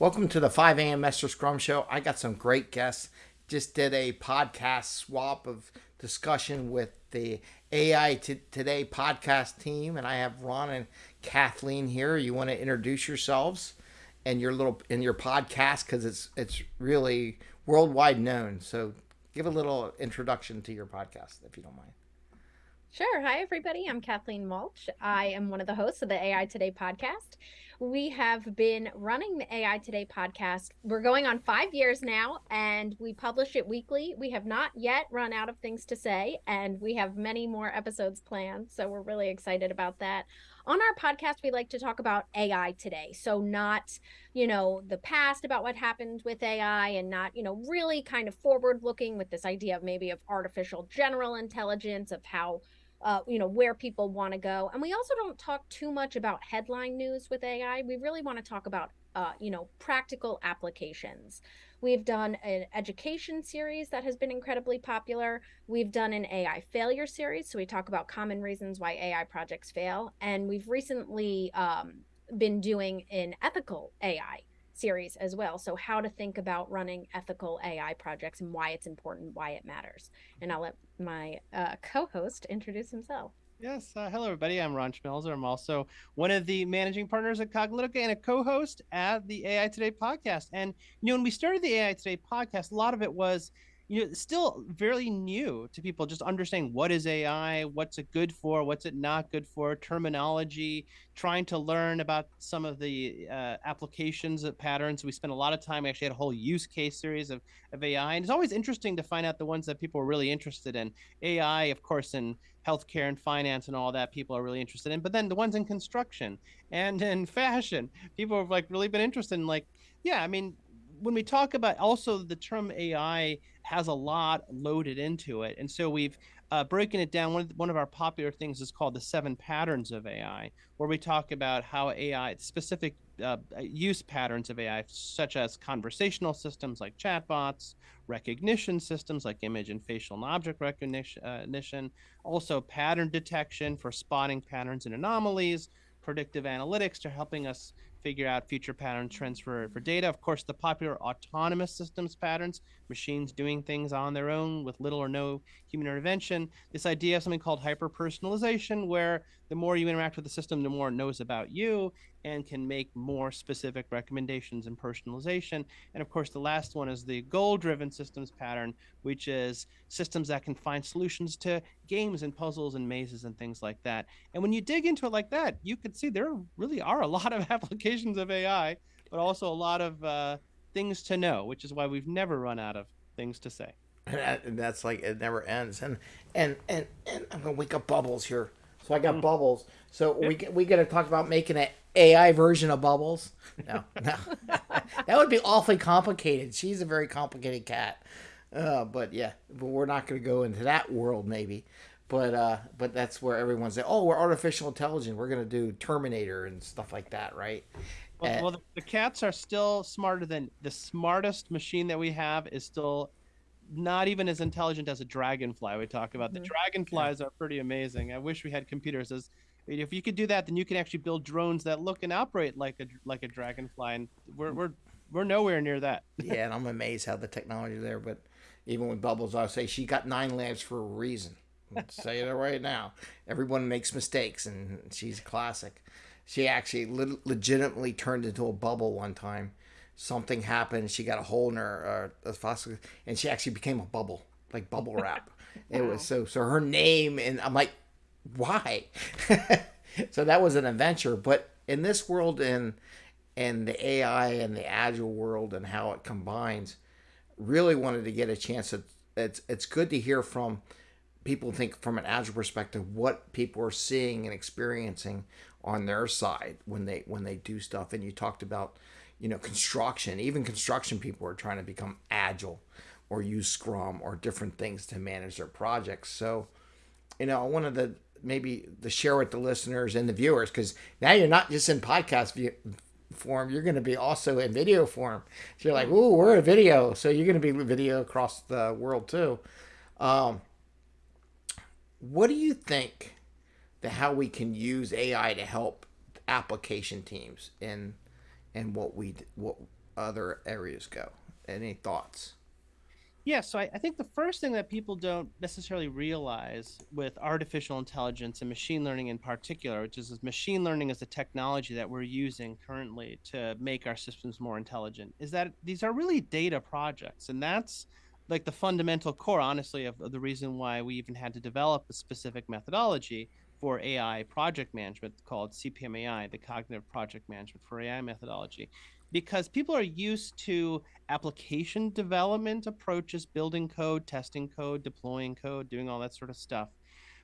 Welcome to the 5 a.m. Master Scrum Show. I got some great guests. Just did a podcast swap of discussion with the AI t- Today podcast team, and I have Ron and Kathleen here. You want to introduce yourselves and your little in your podcast because it's it's really worldwide known. So give a little introduction to your podcast if you don't mind. Sure. Hi, everybody. I'm Kathleen Walch. I am one of the hosts of the AI Today podcast. We have been running the AI Today podcast. We're going on five years now, and we publish it weekly. We have not yet run out of things to say, and we have many more episodes planned. So we're really excited about that. On our podcast, we like to talk about AI today. So, not, you know, the past about what happened with AI and not, you know, really kind of forward looking with this idea of maybe of artificial general intelligence, of how uh, you know where people want to go and we also don't talk too much about headline news with ai we really want to talk about uh, you know practical applications. We've done an education series that has been incredibly popular. We've done an ai failure series so we talk about common reasons why ai projects fail and we've recently um, been doing an ethical ai series as well. So, how to think about running ethical AI projects and why it's important, why it matters. And I'll let my uh, co host introduce himself. Yes. Uh, hello, everybody. I'm Ron Schmelzer. I'm also one of the managing partners at Cognilytica and a co host at the AI Today podcast. And, you know, when we started the AI Today podcast, a lot of it was you know still very new to people just understanding what is ai what's it good for what's it not good for terminology trying to learn about some of the uh, applications of patterns. We spent a lot of time we actually had a whole use case series of, of ai and it's always interesting to find out the ones that people are really interested in. Ai of course in healthcare and finance and all that people are really interested in but then the ones in construction and in fashion people have like really been interested in like yeah i mean when we talk about also the term AI has a lot loaded into it, and so we've uh, broken it down. One of, the, one of our popular things is called the seven patterns of AI, where we talk about how AI specific uh, use patterns of AI, such as conversational systems like chatbots, recognition systems like image and facial and object recognition, uh, also pattern detection for spotting patterns and anomalies, predictive analytics to helping us figure out future pattern trends for, data. Of course, the popular autonomous systems patterns, machines doing things on their own with little or no human intervention. This idea of something called hyper personalization, where the more you interact with the system, the more it knows about you and can make more specific recommendations and personalization. And of course, the last one is the goal driven systems pattern, which is systems that can find solutions to games and puzzles and mazes and things like that. And when you dig into it like that, you can see there really are a lot of applications of AI, but also a lot of uh, things to know, which is why we've never run out of things to say. And that's like it never ends. And and and, and I'm gonna wake up bubbles here. So I got mm. bubbles. So we we got to talk about making an AI version of Bubbles. No, no, that would be awfully complicated. She's a very complicated cat. Uh, but yeah, but we're not going to go into that world maybe. But uh, but that's where everyone's like, oh, we're artificial intelligence. We're going to do Terminator and stuff like that, right? Well, and, well the, the cats are still smarter than the smartest machine that we have is still not even as intelligent as a dragonfly we talk about. Mm-hmm. The dragonflies yeah. are pretty amazing. I wish we had computers as if you could do that, then you can actually build drones that look and operate like a like a dragonfly, and we're we're we're nowhere near that. yeah, and I'm amazed how the technology is there. But even with Bubbles, I'll say she got nine lives for a reason. I'll say it right now. Everyone makes mistakes, and she's a classic. She actually le- legitimately turned into a bubble one time. Something happened. She got a hole in her uh, fossil, and she actually became a bubble, like bubble wrap. It was so so. Her name, and I'm like, why? so that was an adventure. But in this world, in and the AI and the agile world and how it combines, really wanted to get a chance. To, it's it's good to hear from people. Think from an agile perspective what people are seeing and experiencing on their side when they when they do stuff. And you talked about you know construction. Even construction people are trying to become agile or use Scrum or different things to manage their projects. So you know, one of the maybe to share with the listeners and the viewers because now you're not just in podcast view, form you're going to be also in video form so you're like ooh we're a video so you're going to be video across the world too um, what do you think that how we can use ai to help application teams in and what we what other areas go. Any thoughts? Yeah, so I, I, think the first thing that people don't necessarily realize with artificial intelligence and machine learning in particular, which is machine learning is the technology that we're using currently to make our systems more intelligent, is that these are really data projects. And that's like the fundamental core, honestly, of, of the reason why we even had to develop a specific methodology for AI project management called CPMAI, the Cognitive Project Management for AI methodology because people are used to application development approaches, building code, testing code, deploying code, doing all that sort of stuff.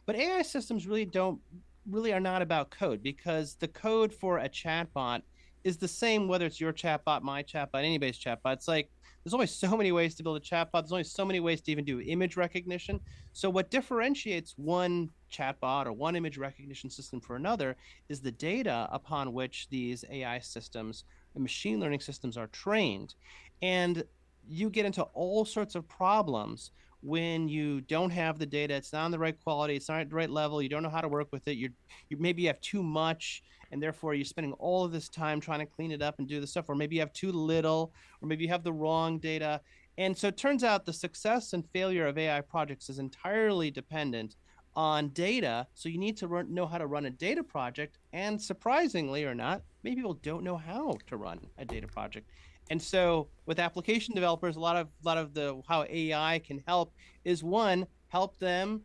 But AI systems really don't really are not about code because the code for a chatbot is the same whether it's your chatbot, my chatbot, anybody's chatbot. It's like there's only so many ways to build a chatbot. There's only so many ways to even do image recognition. So what differentiates one chatbot or one image recognition system for another is the data upon which these AI systems and machine learning systems are trained. And you get into all sorts of problems when you don't have the data it's not on the right quality it's not at the right level you don't know how to work with it you're you maybe you have too much and therefore you're spending all of this time trying to clean it up and do the stuff or maybe you have too little or maybe you have the wrong data and so it turns out the success and failure of ai projects is entirely dependent on data. So you need to run, know how to run a data project. And surprisingly or not, many people don't know how to run a data project. And so with application developers, a lot of a lot of the how AI can help is one, help them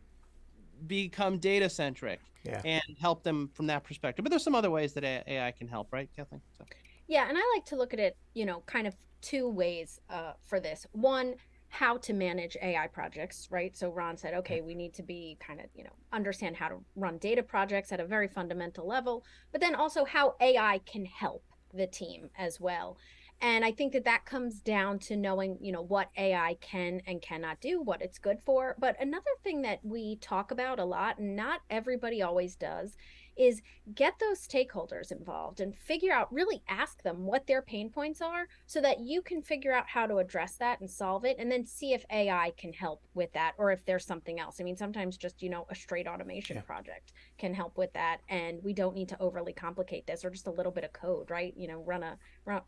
become data centric yeah. and help them from that perspective. But there's some other ways that AI can help, right, Kathleen? So. Yeah, and I like to look at it, you know, kind of two ways uh, for this. One, how to manage AI projects, right? So Ron said, okay, we need to be kind of, you know, understand how to run data projects at a very fundamental level, but then also how AI can help the team as well. And I think that that comes down to knowing, you know, what AI can and cannot do, what it's good for. But another thing that we talk about a lot, and not everybody always does, is get those stakeholders involved and figure out really ask them what their pain points are so that you can figure out how to address that and solve it and then see if AI can help with that or if there's something else. I mean sometimes just you know a straight automation yeah. project can help with that and we don't need to overly complicate this or just a little bit of code, right? You know, run a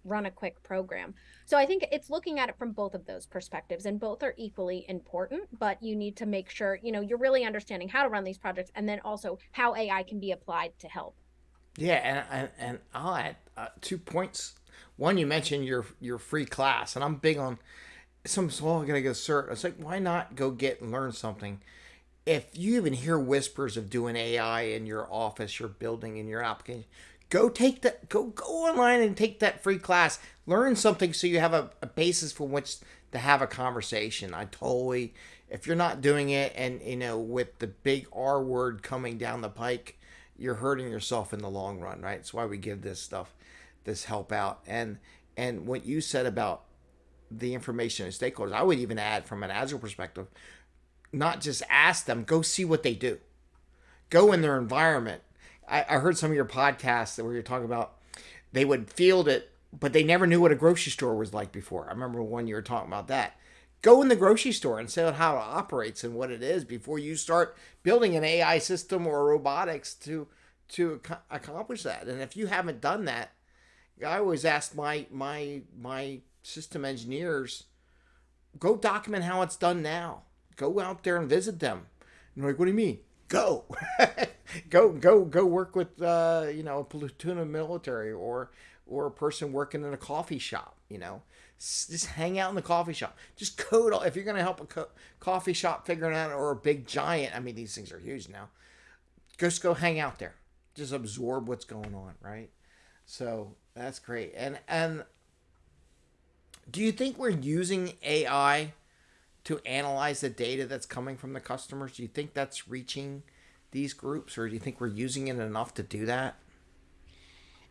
run, a quick program. So I think it's looking at it from both of those perspectives and both are equally important, but you need to make sure, you know, you're really understanding how to run these projects and then also how AI can be applied to help. Yeah, and and, and I'll add uh, two points. One, you mentioned your your free class, and I'm big on. Some I'm gonna go cert. It's like why not go get and learn something? If you even hear whispers of doing AI in your office, your building, in your application, go take that. Go go online and take that free class. Learn something so you have a, a basis for which to have a conversation. I totally. If you're not doing it, and you know, with the big R word coming down the pike, you're hurting yourself in the long run, right? That's why we give this stuff, this help out. And and what you said about the information and stakeholders, I would even add from an agile perspective, not just ask them, go see what they do, go in their environment. I, I heard some of your podcasts where you're talking about they would field it, but they never knew what a grocery store was like before. I remember one you were talking about that go in the grocery store and see how it operates and what it is before you start building an AI system or robotics to to accomplish that. And if you haven't done that, I always ask my my my system engineers, go document how it's done now. Go out there and visit them. And like, what do you mean? Go, go, go, go work with uh, you know a platoon of military or or a person working in a coffee shop. You know, just hang out in the coffee shop. Just code. All, if you're gonna help a co- coffee shop figuring out or a big giant. I mean, these things are huge now. Just go hang out there. Just absorb what's going on, right? So that's great. And and do you think we're using AI to analyze the data that's coming from the customers? Do you think that's reaching these groups, or do you think we're using it enough to do that?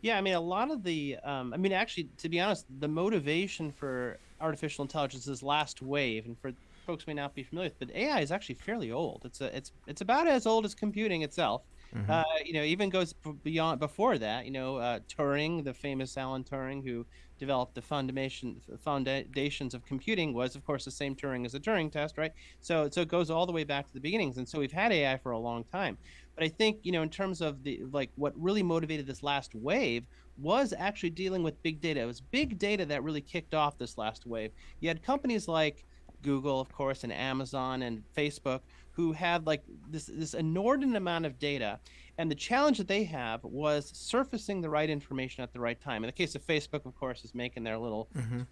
Yeah, I mean, a lot of the, um, I mean, actually, to be honest, the motivation for artificial intelligence is last wave, and for folks may not be familiar with, but AI is actually fairly old. It's a, it's, it's about as old as computing itself. Mm-hmm. Uh, you know, even goes beyond before that. You know, uh, Turing, the famous Alan Turing, who developed the foundation foundations of computing was of course the same Turing as the Turing test, right? So so it goes all the way back to the beginnings, and so we've had AI for a long time. But I think you know in terms of the like what really motivated this last wave was actually dealing with big data. It was big data that really kicked off this last wave. You had companies like Google, of course, and Amazon and Facebook who had like this this inordinate amount of data and the challenge that they have was surfacing the right information at the right time in the case of facebook of course is making their little mm-hmm.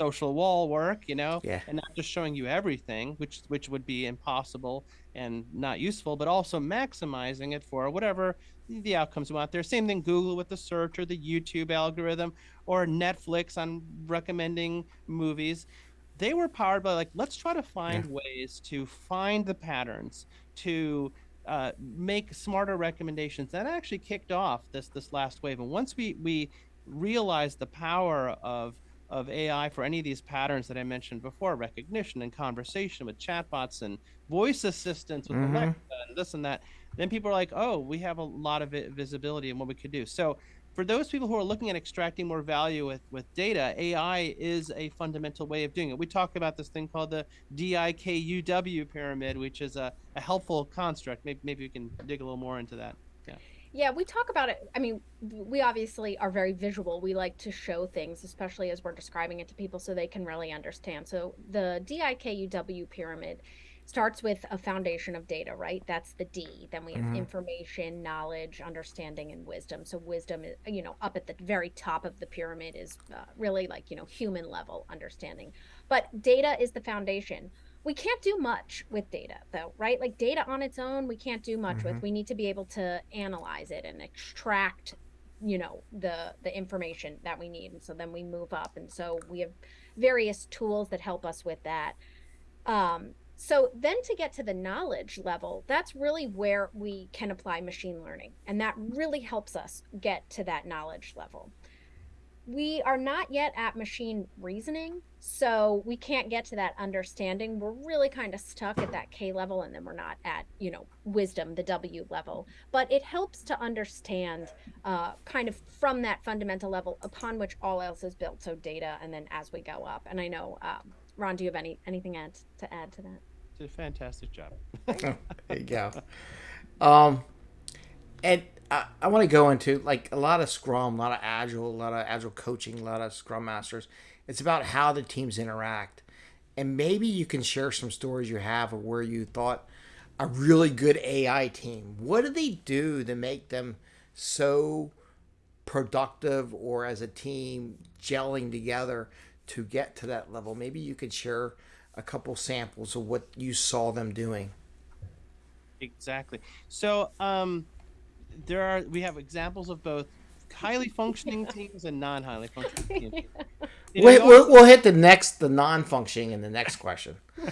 social wall work you know yeah. and not just showing you everything which which would be impossible and not useful but also maximizing it for whatever the outcomes want there same thing google with the search or the youtube algorithm or netflix on recommending movies they were powered by like let's try to find yeah. ways to find the patterns to uh, make smarter recommendations that actually kicked off this this last wave and once we we realized the power of of AI for any of these patterns that I mentioned before, recognition and conversation with chatbots and voice assistants with mm-hmm. Alexa and this and that, then people are like, oh, we have a lot of visibility in what we could do. So for those people who are looking at extracting more value with, with data, AI is a fundamental way of doing it. We talk about this thing called the DIKUW pyramid, which is a, a helpful construct. Maybe, maybe we can dig a little more into that. Yeah. Yeah, we talk about it. I mean, we obviously are very visual. We like to show things, especially as we're describing it to people so they can really understand. So the DIKUW pyramid starts with a foundation of data, right? That's the D. Then we have mm-hmm. information, knowledge, understanding, and wisdom. So wisdom is, you know, up at the very top of the pyramid is uh, really like, you know, human level understanding. But data is the foundation. We can't do much with data though, right? Like data on its own, we can't do much mm-hmm. with. We need to be able to analyze it and extract you know the the information that we need and so then we move up and so we have various tools that help us with that um, so then to get to the knowledge level, that's really where we can apply machine learning. And that really helps us get to that knowledge level. We are not yet at machine reasoning, so we can't get to that understanding. We're really kind of stuck at that K level, and then we're not at, you know, wisdom, the W level. But it helps to understand uh, kind of from that fundamental level upon which all else is built. So data, and then as we go up. And I know um, Ron, do you have any anything add, to add to that? Did a fantastic job. there you go. Um, and I, I want to go into like a lot of Scrum, a lot of Agile, a lot of Agile coaching, a lot of Scrum Masters. It's about how the teams interact, and maybe you can share some stories you have of where you thought a really good AI team. What do they do to make them so productive, or as a team gelling together to get to that level? Maybe you could share a couple samples of what you saw them doing. Exactly. So um, there are we have examples of both highly functioning teams and non-highly functioning teams. You know, we'll, we'll hit the next the non-functioning in the next question.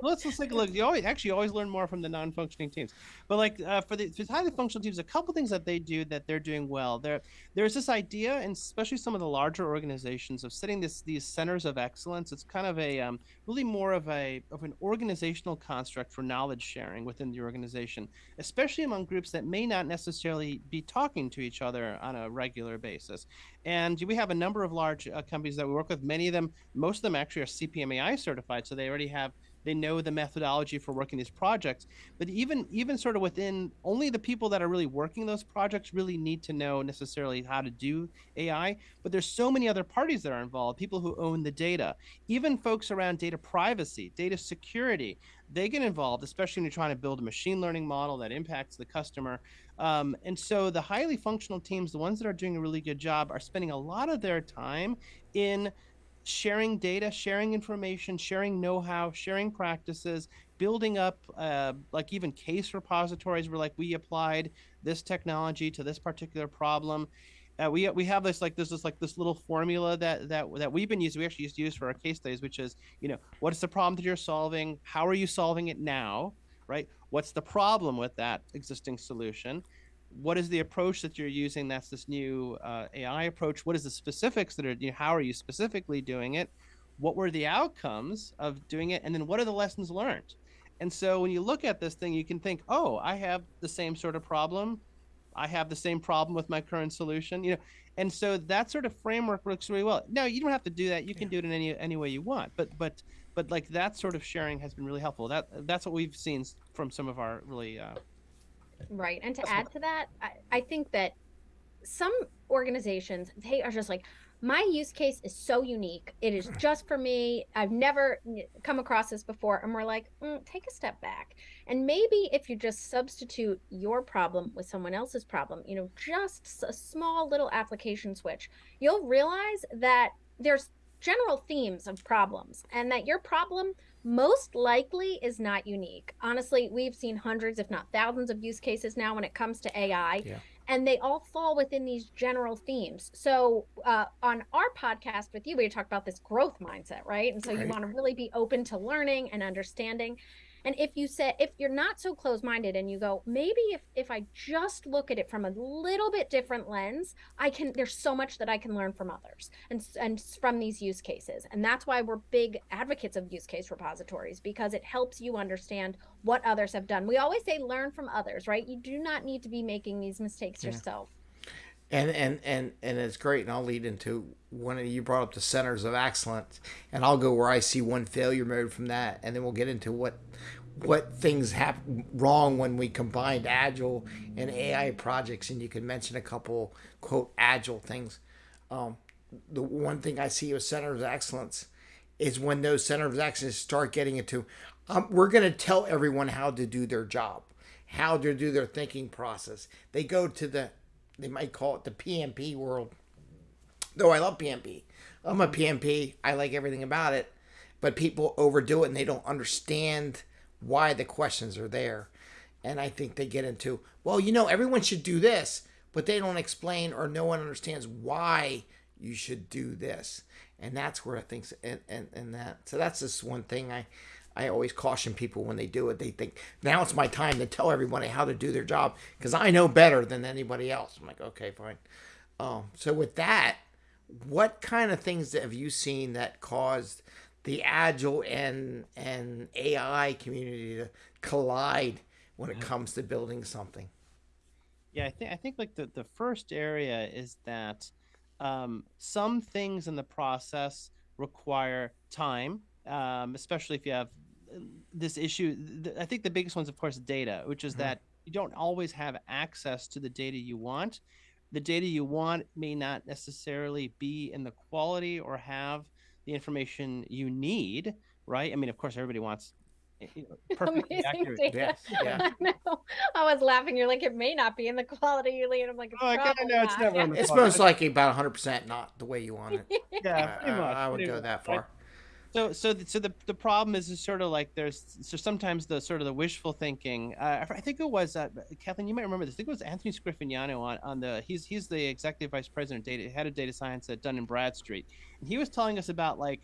let's, let's take a look. You always actually always learn more from the non-functioning teams. But like uh, for the for highly functional teams, a couple things that they do that they're doing well. There there's this idea, and especially some of the larger organizations, of setting this these centers of excellence. It's kind of a um, really more of a of an organizational construct for knowledge sharing within the organization, especially among groups that may not necessarily be talking to each other on a regular basis. And we have a number of large uh, companies that we work with. Many of them, most of them actually are CPMAI certified, so they already have they know the methodology for working these projects. But even even sort of within only the people that are really working those projects really need to know necessarily how to do ai but there's so many other parties that are involved people who own the data. Even folks around data privacy data security they get involved especially when you're trying to build a machine learning model that impacts the customer. Um, and so the highly functional teams the ones that are doing a really good job are spending a lot of their time in sharing data, sharing information, sharing know-how, sharing practices, building up uh, like even case repositories where like we applied this technology to this particular problem. Uh, we we have this like this is like this little formula that that that we've been using. We actually used to use for our case studies, which is you know what is the problem that you're solving? How are you solving it now? Right? What's the problem with that existing solution? What is the approach that you're using that's this new uh, ai approach what is the specifics that are you know, how are you specifically doing it what were the outcomes of doing it and then what are the lessons learned and so when you look at this thing you can think oh i have the same sort of problem i have the same problem with my current solution you know and so that sort of framework works really well. Now you don't have to do that; you can Yeah. do it in any any way you want. But but but like that sort of sharing has been really helpful. That that's what we've seen from some of our really. Uh, Right. And to That's add to that, I, I think that some organizations, they are just like, my use case is so unique. It is just for me. I've never come across this before. And we're like, mm, take a step back. And maybe if you just substitute your problem with someone else's problem, you know, just a small little application switch, you'll realize that there's general themes of problems and that your problem most likely is not unique. Honestly, we've seen hundreds, if not thousands, of use cases now when it comes to AI. Yeah. And they all fall within these general themes. So, uh, on our podcast with you, we talk about this growth mindset, right? And so, you want to really be open to learning and understanding. And if you say, if you're not so close minded and you go, maybe if, if I just look at it from a little bit different lens, I can, there's so much that I can learn from others and, and from these use cases. And that's why we're big advocates of use case repositories because it helps you understand what others have done. We always say learn from others, right? You do not need to be making these mistakes Yeah. yourself. and and and and it's great and i'll lead into one of you brought up the centers of excellence and i'll go where i see one failure mode from that and then we'll get into what what things happen wrong when we combined agile and ai projects and you can mention a couple quote agile things. Um, the one thing i see with centers of excellence is when those centers of excellence start getting into um, we're going to tell everyone how to do their job how to do their thinking process. They go to the they might call it the pmp world though i love pmp i'm a pmp i like everything about it but people overdo it and they don't understand why the questions are there. And i think they get into well you know everyone should do this but they don't explain or no one understands why you should do this. And that's where i think and, and, and that so that's just one thing i i always caution people when they do it. They think now it's my time to tell everybody how to do their job because i know better than anybody else. I'm like okay fine. Um, so with that what kind of things have you seen that caused the agile and and ai community to collide when it comes to building something Yeah, I think I think like the the first area is that um, some things in the process require time, um, especially if you have uh, this issue. I think the biggest one's, of course, data, which is Mhm. that you don't always have access to the data you want. The data you want may not necessarily be in the quality or have the information you need, right? I mean, of course, everybody wants eh, you know, perfectly Amazing accurate. data. yes yeah I know. I was laughing. You're like, it may not be in the quality you lead. I'm like, it's Oh, I kinda know it's not. never in the it's most likely about 100% not the way you want it Yeah, I, pretty much. I, I would pretty go much, that right? far So, so, the, so the the problem is, is sort of like there's so sometimes the sort of the wishful thinking. Uh, I think it was uh, Kathleen. You might remember this. I think it was Anthony Scriffignano on on the. He's he's the executive vice president, data head of data science at Dun and Bradstreet, and he was telling us about like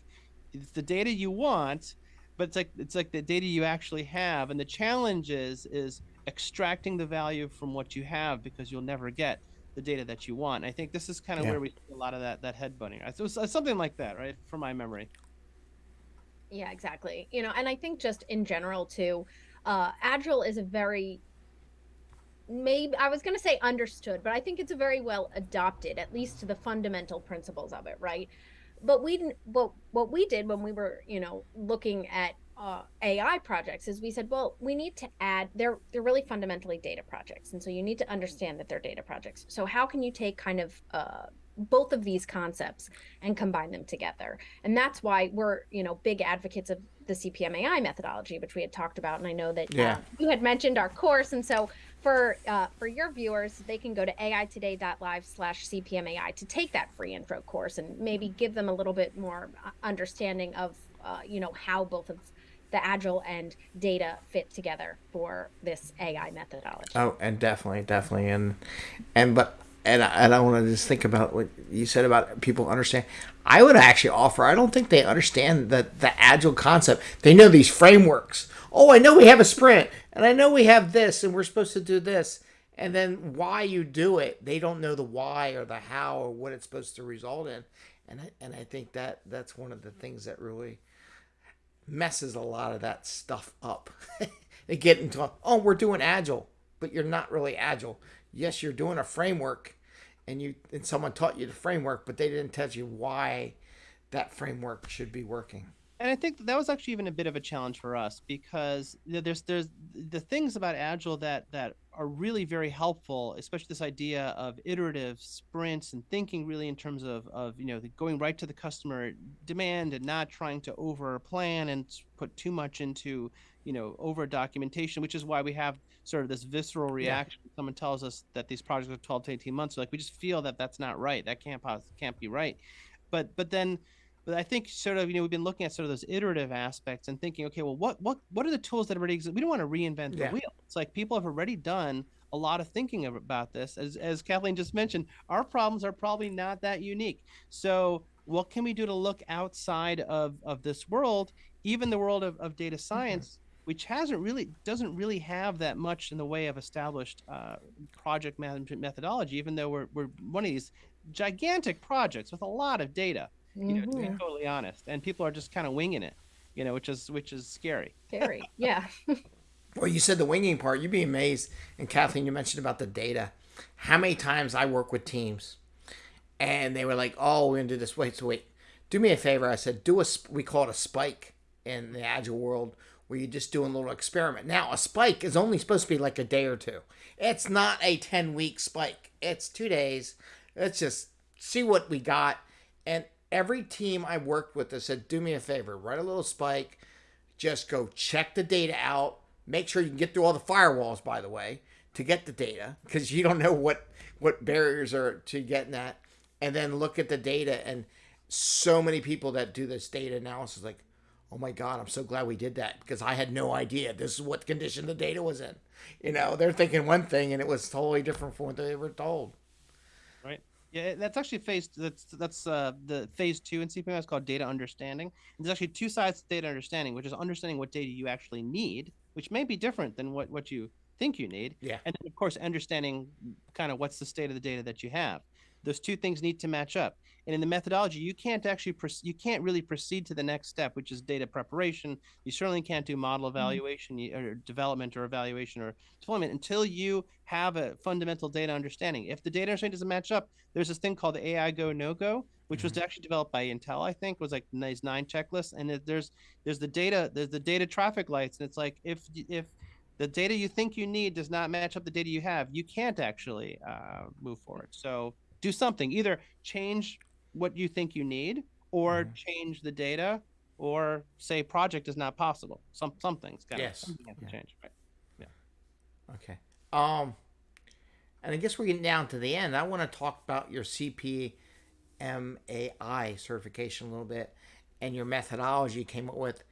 it's the data you want, but it's like it's like the data you actually have, and the challenge is is extracting the value from what you have because you'll never get the data that you want. I think this is kind of Yeah. where we see a lot of that that head butting. So something like that, right? From my memory. Yeah, exactly. You know, and I think just in general too, uh, Agile is a very maybe I was going to say understood, but I think it's a very well adopted, at least to the fundamental principles of it, right? But we. What what we did when we were, you know, looking at uh, AI projects is we said, well, we need to add. They're they're really fundamentally data projects, and so you need to understand that they're data projects. So how can you take kind of uh, both of these concepts and combine them together? And that's why we're, you know, big advocates of the CPMAI methodology, which we had talked about. And I know that Yeah. uh, you had mentioned our course. And so for uh, for your viewers, they can go to aitoday.live slash CPMAI to take that free intro course and maybe give them a little bit more uh, understanding of, uh, you know, how both of the agile and data fit together for this AI methodology. Oh, and definitely, definitely, and and but and I, and I want to just think about what you said about people understand. I would actually offer. I don't think they understand the the agile concept. They know these frameworks. Oh, I know we have a sprint, and I know we have this, and we're supposed to do this, and then why you do it. They don't know the why or the how or what it's supposed to result in, and I, and I think that that's one of the things that really messes a lot of that stuff up. they get into, oh, we're doing agile, but you're not really agile. Yes, you're doing a framework, and you and someone taught you the framework, but they didn't tell you why that framework should be working. And I think that was actually even a bit of a challenge for us because there's there's the things about agile that that are really very helpful, especially this idea of iterative sprints and thinking really in terms of of you know going right to the customer demand and not trying to over plan and put too much into you know over documentation, which is why we have sort of this visceral reaction. Yeah. Someone tells us that these projects are 12 to 18 months, so like we just feel that that's not right. That can't can't be right. But but then but I think sort of you know we've been looking at sort of those iterative aspects and thinking, okay, well, what what what are the tools that already exist? We don't want to reinvent yeah. the wheel. It's like people have already done a lot of thinking about this. As as Kathleen just mentioned, our problems are probably not that unique. So what can we do to look outside of of this world, even the world of, of data mm-hmm. science? Mm-hmm. Which hasn't really doesn't really have that much in the way of established uh, project management methodology, even though we're, we're one of these gigantic projects with a lot of data you know, to be mm-hmm. totally honest. And people are just kind of winging it, you know, which is which is scary. Scary, yeah. well, you said the winging part. You'd be amazed. And Kathleen, you mentioned about the data. How many times I work with teams, and they were like, "Oh, we're gonna do this." Wait, so wait. Do me a favor. I said, "Do a." We call it a spike in the agile world, where you're just doing a little experiment. Now, a spike is only supposed to be like a day or two. It's not a ten week spike. It's two days. Let's just see what we got. And every team I worked with, I said, do me a favor, write a little spike, just go check the data out, make sure you can get through all the firewalls, by the way, to get the data, because you don't know what what barriers are to getting that, and then look at the data. And so many people that do this data analysis, like, oh my god, I'm so glad we did that because I had no idea this is what condition the data was in. You know, they're thinking one thing and it was totally different from what they were told. Right. Yeah, that's actually phase. That's that's uh, the phase two in CPMAI is called data understanding. And there's actually two sides to data understanding, which is understanding what data you actually need, which may be different than what what you think you need. Yeah. And then of course understanding kind of what's the state of the data that you have. Those two things need to match up. And in the methodology, you can't actually you can't really proceed to the next step, which is data preparation. You certainly can't do model mm-hmm. evaluation mm-hmm. or development or evaluation or deployment until you have a fundamental data understanding. If the data understanding doesn't match up, there's this thing called the AI Go No Go, which mm-hmm. was actually developed by Intel, I think, was like these nine checklists. And there's there's the data there's the data traffic lights, and it's like if if the data you think you need does not match up the data you have, you can't actually uh, move forward. So do something. Either change what you think you need, or mm-hmm. change the data, or say project is not possible. Some something's got yes. something to change. Right. Yeah. Okay. Um, and I guess we're getting down to the end. I want to talk about your CPMAI certification a little bit, and your methodology you came up with.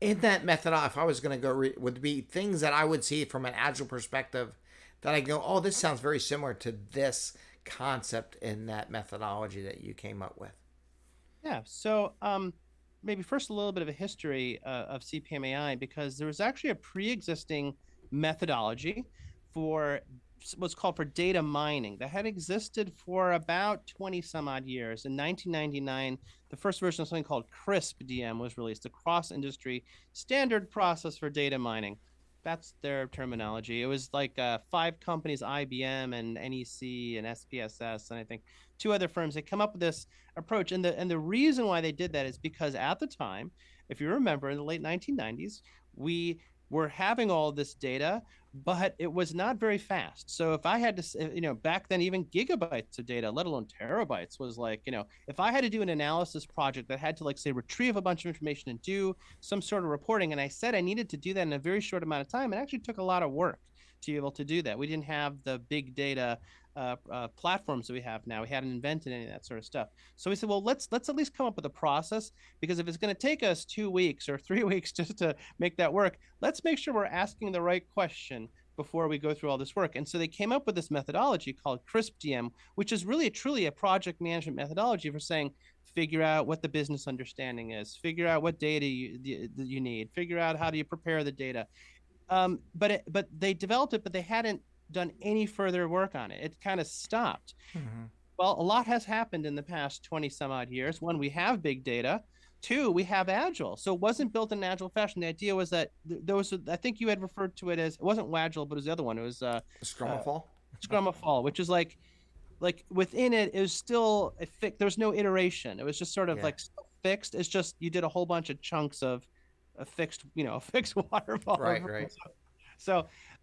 In that method, if I was going to go, re- would be things that I would see from an agile perspective that I go, oh, this sounds very similar to this concept in that methodology that you came up with? Yeah. So um, maybe first a little bit of a history uh, of CPMAI because there was actually a pre-existing methodology for what's called for data mining that had existed for about 20 some odd years. In 1999, the first version of something called CRISP DM was released, a cross industry standard process for data mining that's their terminology. It was like uh, five companies, IBM and NEC and SPSS, and I think two other firms. They come up with this approach, and the and the reason why they did that is because at the time, if you remember, in the late 1990s, we were having all this data, but it was not very fast. So if I had to, you know, back then even gigabytes of data, let alone terabytes, was like, you know, if I had to do an analysis project that had to like say retrieve a bunch of information and do some sort of reporting, and I said I needed to do that in a very short amount of time, it actually took a lot of work to be able to do that. We didn't have the big data uh, uh, platforms that we have now. We hadn't invented any of that sort of stuff. So we said, well, let's let's at least come up with a process because if it's going to take us two weeks or three weeks just to make that work, let's make sure we're asking the right question before we go through all this work. And so they came up with this methodology called CRISP-DM, which is really truly a project management methodology for saying, figure out what the business understanding is, figure out what data you, you need, figure out how do you prepare the data. Um, but it, but they developed it, but they hadn't done any further work on it. It kind of stopped. Mm-hmm. Well, a lot has happened in the past 20 some odd years. One, we have big data. Two, we have Agile. So it wasn't built in an Agile fashion. The idea was that th- there was, I think you had referred to it as, it wasn't Agile, but it was the other one. It was uh, Scrum uh, Fall. Scrum of Fall, which is like, like within it, it was still a fi- there was no iteration. It was just sort of Yeah. like fixed. It's just you did a whole bunch of chunks of a fixed, you know, a fixed waterfall. Right, right. So,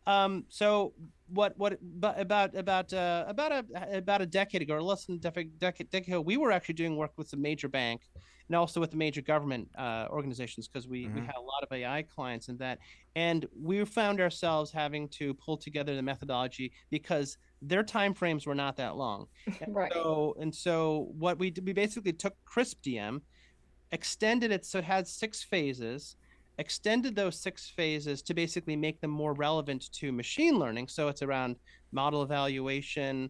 um, so what, what, but about, about, uh, about a, about a decade ago, or less than a decade, decade ago, we were actually doing work with some major bank and also with the major government uh, organizations because we, we Mhm. had a lot of AI clients in that, and we found ourselves having to pull together the methodology because their time frames were not that long. And Right. So and so what we did, we basically took Crisp DM, extended it so it had six phases, extended those six phases to basically make them more relevant to machine learning. So it's around model evaluation,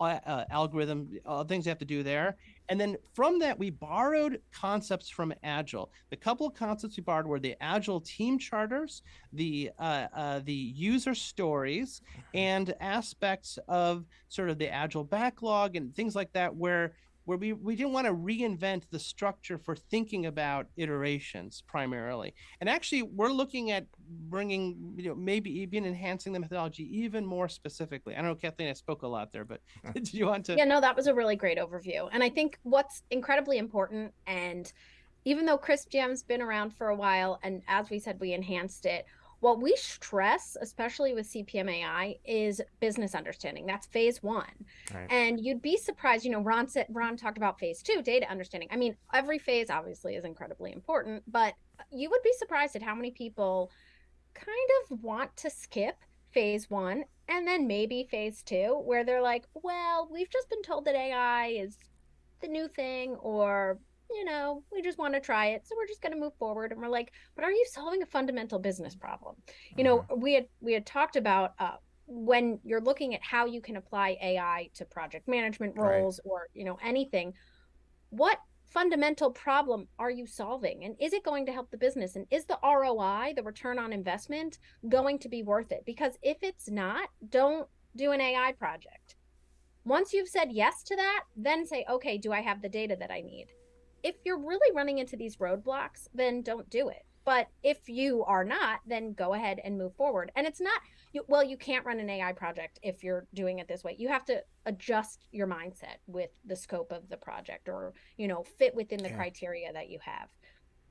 uh, algorithm, uh, things you have to do there. And then from that, we borrowed concepts from Agile. The couple of concepts we borrowed were the Agile team charters, the uh, uh, the user stories, and aspects of sort of the Agile backlog and things like that, where where we, we didn't want to reinvent the structure for thinking about iterations primarily. And actually, we're looking at bringing, you know, maybe even enhancing the methodology even more specifically. I don't know, Kathleen, I spoke a lot there, but did you want to? Yeah, no, that was a really great overview. And I think what's incredibly important, and even though CRISP-DM's been around for a while, and as we said, we enhanced it, what we stress, especially with CPMAI, is business understanding. That's phase one. Right. And you'd be surprised, you know, Ron said Ron talked about phase two, data understanding. I mean, every phase obviously is incredibly important, but you would be surprised at how many people kind of want to skip phase one and then maybe phase two, where they're like, well, we've just been told that AI is the new thing, or, you know, we just want to try it. So we're just going to move forward. And we're like, but are you solving a fundamental business problem? You know, we had we had talked about uh, when you're looking at how you can apply AI to project management Right. roles or, you know, anything, what fundamental problem are you solving and is it going to help the business and is the ROI the return on investment going to be worth it because if it's not don't do an AI project once you've said yes to that then say okay do I have the data that I need if you're really running into these roadblocks then don't do it. But if you are not then go ahead and move forward. And it's not you, well you can't run an AI project if you're doing it this way. You have to adjust your mindset with the scope of the project or you know fit within the Yeah. criteria that you have.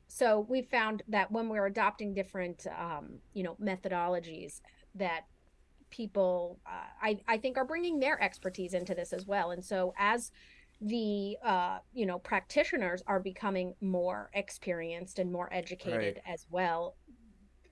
So we found that when we're adopting different um, you know methodologies that people uh, I, I think are bringing their expertise into this as well. And so as the uh, you know practitioners are becoming more experienced and more educated as well.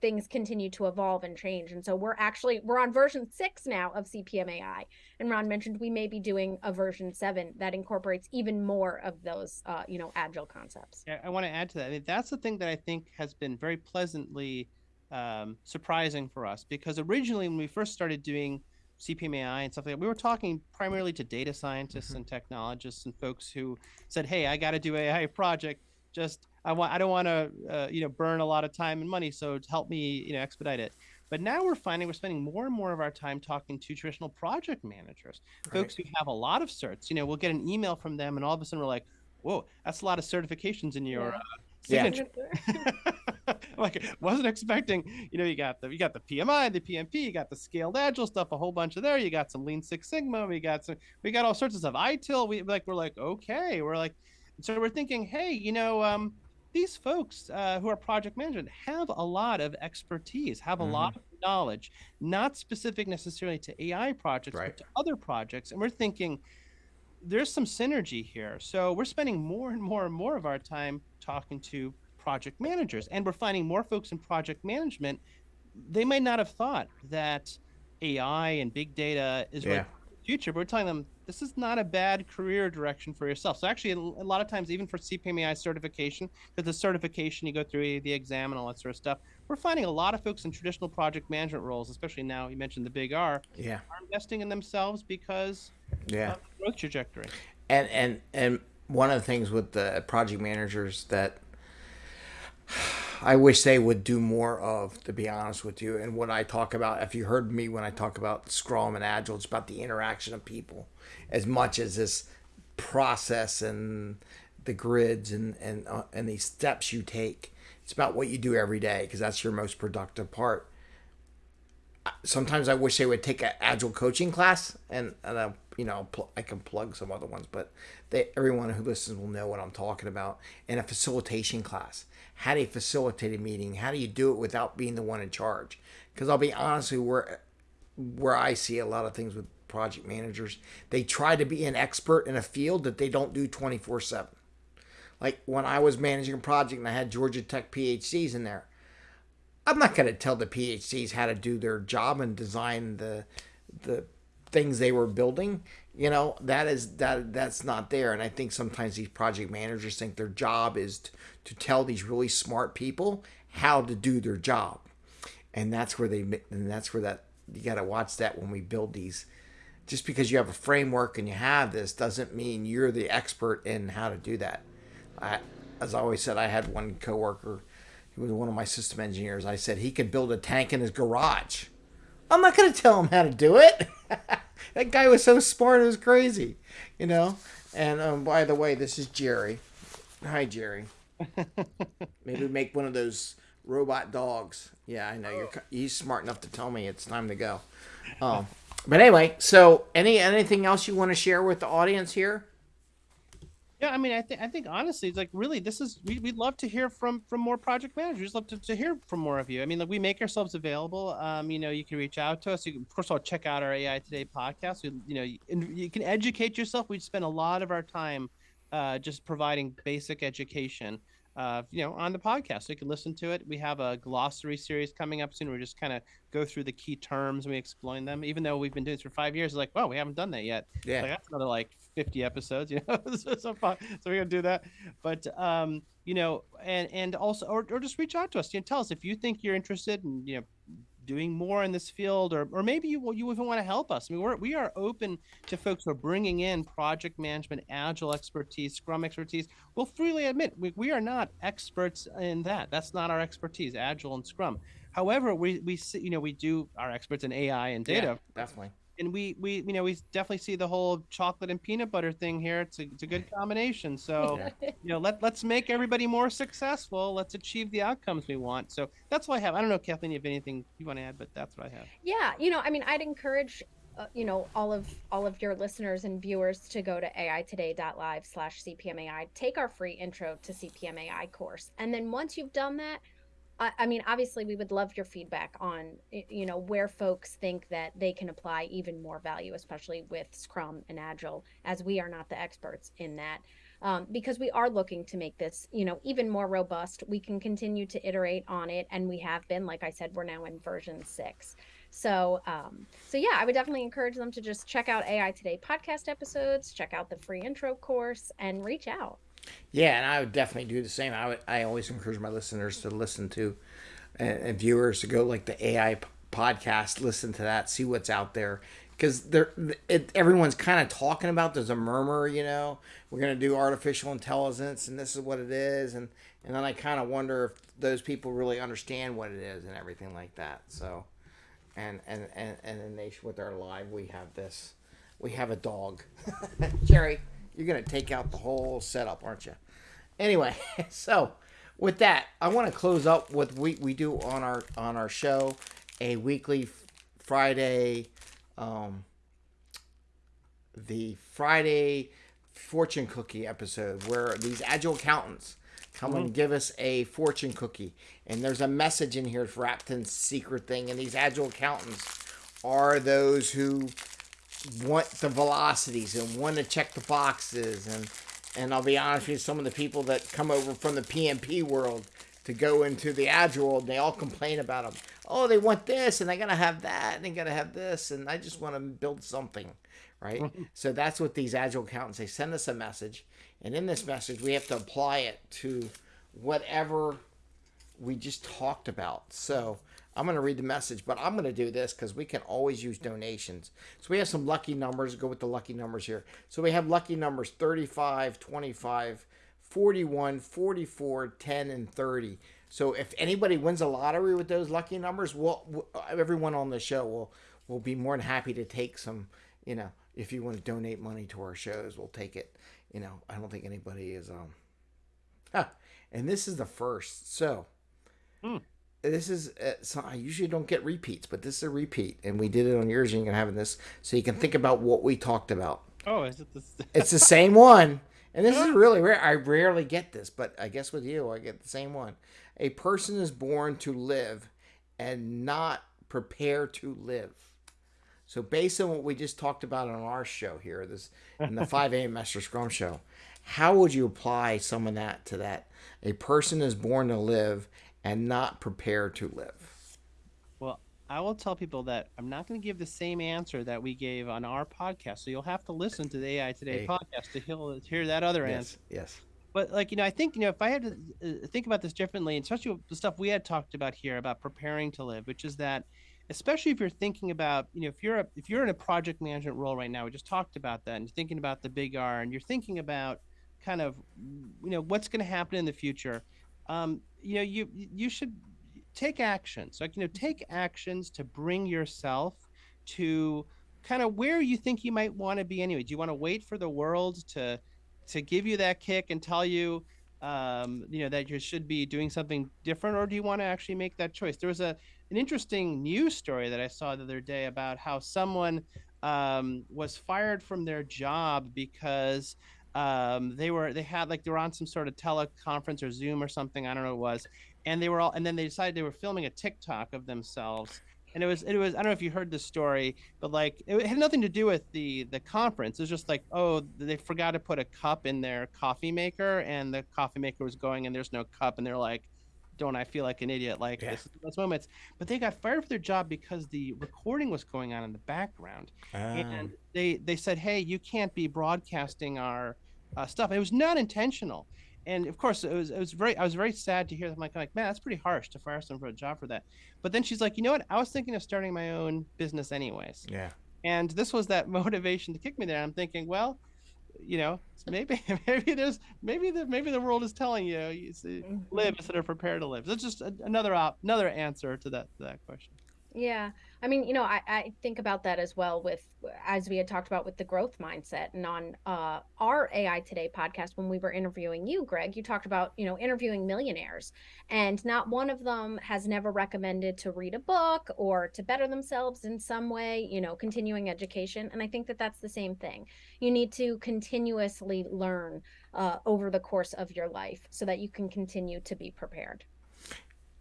Things continue to evolve and change and so we're actually we're on version six now of cpmai and ron mentioned we may be doing a version seven that incorporates even more of those uh, you know agile concepts. Yeah, I want to add to that. I mean, that's the thing that I think has been very pleasantly um, surprising for us because originally when we first started doing CPMAI and stuff like that, we were talking primarily to data scientists Mhm. and technologists and folks who said, "Hey, I got to do AI project. Just I want I don't want to uh, you know burn a lot of time and money, so help me you know expedite it." But now we're finding we're spending more and more of our time talking to traditional project managers, folks who have a lot of certs. You know, we'll get an email from them, and all of a sudden we're like, "Whoa, that's a lot of certifications in your Yeah. uh, Yeah. signature." like wasn't expecting you know you got the you got the pmi the pmp you got the scaled agile stuff a whole bunch of there you got some lean six sigma we got some we got all sorts of stuff itil we like we're like okay we're like so we're thinking hey you know um these folks uh, who are project management have a lot of expertise have a lot of knowledge not specific necessarily to ai projects Right. but to other projects and we're thinking there's some synergy here. So we're spending more and more and more of our time talking to project managers, and we're finding more folks in project management. They might not have thought that AI and big data is Yeah. the future, but we're telling them this is not a bad career direction for yourself. So actually, a a lot of times, even for CPMAI certification, because the certification you go through the exam and all that sort of stuff, we're finding a lot of folks in traditional project management roles, especially now you mentioned the big R, Yeah. are investing in themselves because Yeah. of the growth trajectory. and and and one of the things with the project managers that I wish they would do more of, to be honest with you. And what I talk about, if you heard me when I talk about Scrum and Agile, it's about the interaction of people as much as this process and the grids and and uh, and these steps you take. It's about what you do every day because that's your most productive part. Sometimes I wish they would take an Agile coaching class, and, and uh, you know, I can plug some other ones, but they, everyone who listens will know what I'm talking about. And a facilitation class. How do you facilitate a meeting? How do you do it without being the one in charge? Because I'll be honest with you, where where I see a lot of things with project managers, they try to be an expert in a field that they don't do 24 seven. Like when I was managing a project and I had Georgia Tech PhDs in there, I'm not going to tell the PhDs how to do their job and design the the things they were building. You know that is that that's not there. And I think sometimes these project managers think their job is to, to tell these really smart people how to do their job, and that's where they and that's where that you got to watch that when we build these. Just because you have a framework and you have this doesn't mean you're the expert in how to do that. I, as I always said, I had one coworker he was one of my system engineers. I said he could build a tank in his garage. I'm not going to tell him how to do it. that guy was so smart, it was crazy, you know. And um, by the way, this is Jerry. Hi, Jerry. Maybe make one of those robot dogs. Yeah, I know you're. He's smart enough to tell me it's time to go. Um, but anyway, so any anything else you want to share with the audience here? Yeah, I mean, I think I think honestly, it's like really, this is we would love to hear from from more project managers. Love to, to hear from more of you. I mean, like we make ourselves available. Um, you know, you can reach out to us. You can of all check out our AI Today podcast. We, you know, you, you can educate yourself. We spend a lot of our time uh, just providing basic education. Uh, you know, on the podcast, so you can listen to it. We have a glossary series coming up soon. We just kind of go through the key terms and we explain them. Even though we've been doing this for five years, like, well, we haven't done that yet. Yeah, like, that's another like 50 episodes you know so, so, so we're gonna do that. But um you know and and also or, or just reach out to us. You know tell us if you think you're interested in you know doing more in this field or, or maybe you, you even want to help us. I mean we're, we are open to folks who are bringing in project management agile expertise scrum expertise. We'll freely admit we, we are not experts in that. That's not our expertise agile and scrum. However we we you know we do our experts in ai and data. yeah, definitely and we we you know we definitely see the whole chocolate and peanut butter thing here. It's a, it's a good combination. So you know let let's make everybody more successful. Let's achieve the outcomes we want. So that's what I have. I don't know, Kathleen, if anything you want to add, but that's what I have. Yeah, you know, I mean, I'd encourage. Uh, you know all of all of your listeners and viewers to go to aitoday.live slash cpmai take our free intro to cpmai course and then once you've done that I, mean, obviously, we would love your feedback on, you know, where folks think that they can apply even more value, especially with Scrum and Agile, as we are not the experts in that. Um, because we are looking to make this, you know, even more robust. We can continue to iterate on it, and we have been. Like I said, we're now in version six. So, um, so yeah, I would definitely encourage them to just check out AI Today podcast episodes, check out the free intro course, and reach out. Yeah, and I would definitely do the same. I would, I always encourage my listeners to listen to, and, and viewers to go like the AI podcast, listen to that, see what's out there, because they're it, everyone's kind of talking about. There's a murmur, you know, we're gonna do artificial intelligence, and this is what it is, and and then I kind of wonder if those people really understand what it is and everything like that. So, and and and and then they with our live, we have this, we have a dog, Jerry. You're gonna take out the whole setup, aren't you? Anyway, so with that, I want to close up with we we do on our on our show a weekly Friday, um, the Friday fortune cookie episode where these agile accountants come mm-hmm. and give us a fortune cookie, and there's a message in here for Rapton's secret thing, and these agile accountants are those who want the velocities and want to check the boxes and and I'll be honest with you, some of the people that come over from the PMP world to go into the agile world, they all complain about them. Oh, they want this and they gotta have that and they gotta have this and I just want to build something, right? so that's what these agile accountants they send us a message, and in this message we have to apply it to whatever we just talked about. So I'm going to read the message, but I'm going to do this because we can always use donations. So we have some lucky numbers. Go with the lucky numbers here. So we have lucky numbers 35, 25, 41, 44, 10, and 30. So if anybody wins a lottery with those lucky numbers, we'll, we'll everyone on the show will will be more than happy to take some. You know, if you want to donate money to our shows, we'll take it. You know, I don't think anybody is um. Huh. And this is the first. So. Hmm this is uh, so I usually don't get repeats, but this is a repeat, and we did it on yours, and you can have this, so you can think about what we talked about. Oh, is it this? It's the same one, and this is really rare. I rarely get this, but I guess with you, I get the same one. A person is born to live, and not prepare to live. So, based on what we just talked about on our show here, this in the 5 a.m. Master Scrum show, how would you apply some of that to that? A person is born to live and not prepare to live. Well, I will tell people that I'm not going to give the same answer that we gave on our podcast. So you'll have to listen to the AI Today Hey. podcast to hear, hear that other answer. Yes. Yes. But like you know, I think you know if I had to uh, think about this differently, and especially with the stuff we had talked about here about preparing to live, which is that, especially if you're thinking about you know if you're a, if you're in a project management role right now, we just talked about that, and you're thinking about the big R, and you're thinking about kind of you know what's going to happen in the future. Um, you know, you you should take actions. Like you know take actions to bring yourself to kind of where you think you might want to be anyway. Do you want to wait for the world to to give you that kick and tell you um, you know that you should be doing something different or do you want to actually make that choice? There was a an interesting news story that i saw the other day about how someone um, was fired from their job because um, they were they had like they were on some sort of teleconference or zoom or something i don't know what it was and they were all and then they decided they were filming a tiktok of themselves and it was it was i don't know if you heard the story but like it had nothing to do with the the conference it was just like oh they forgot to put a cup in their coffee maker and the coffee maker was going and there's no cup and they're like don't i feel like an idiot like Yeah. this those moments but they got fired for their job because the recording was going on in the background Um, and they they said hey you can't be broadcasting our uh, stuff. It was not intentional. And of course it was it was very i was very sad to hear that. I'm like, like man that's pretty harsh to fire someone for a job for that. But then she's like you know what? I was thinking of starting my own business anyways. Yeah. and this was that motivation to kick me there. I'm thinking well you know maybe maybe there's maybe the maybe the world is telling you, you see, live instead of prepare to live. That's just a, another op, another answer to that to that question. Yeah. I mean, you know, I, I think about that as well with, as we had talked about with the growth mindset and on uh, our AI Today podcast, when we were interviewing you, Greg, you talked about, you know, interviewing millionaires and not one of them has never recommended to read a book or to better themselves in some way, you know, continuing education. And I think that that's the same thing. You need to continuously learn uh, over the course of your life so that you can continue to be prepared.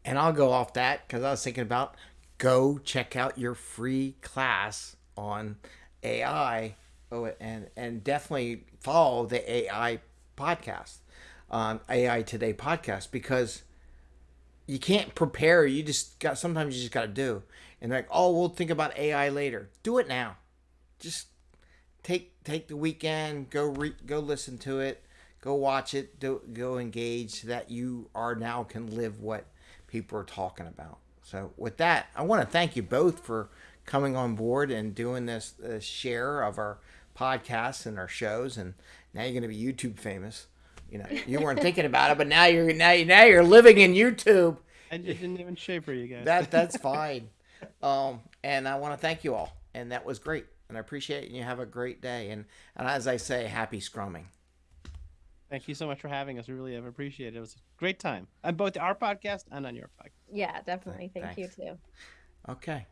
And I'll go off that because I was thinking about go check out your free class on AI. Oh, and and definitely follow the AI podcast, um, AI Today podcast because you can't prepare. You just got sometimes you just got to do. And like, oh, we'll think about AI later. Do it now. Just take take the weekend. Go re- go listen to it. Go watch it. Do, go engage so that you are now can live what people are talking about. So with that, I want to thank you both for coming on board and doing this uh, share of our podcasts and our shows. And now you're going to be YouTube famous. You know, you weren't thinking about it, but now you're now you now you're living in YouTube. i just didn't even shave for you guys That that's fine. Um, and I want to thank you all. And that was great. And I appreciate it. And you have a great day. And and as I say, happy scrumming. Thank you so much for having us. We really have appreciated it. It was a great time on both our podcast and on your podcast. Yeah, definitely. Thank Thanks. you too. Okay.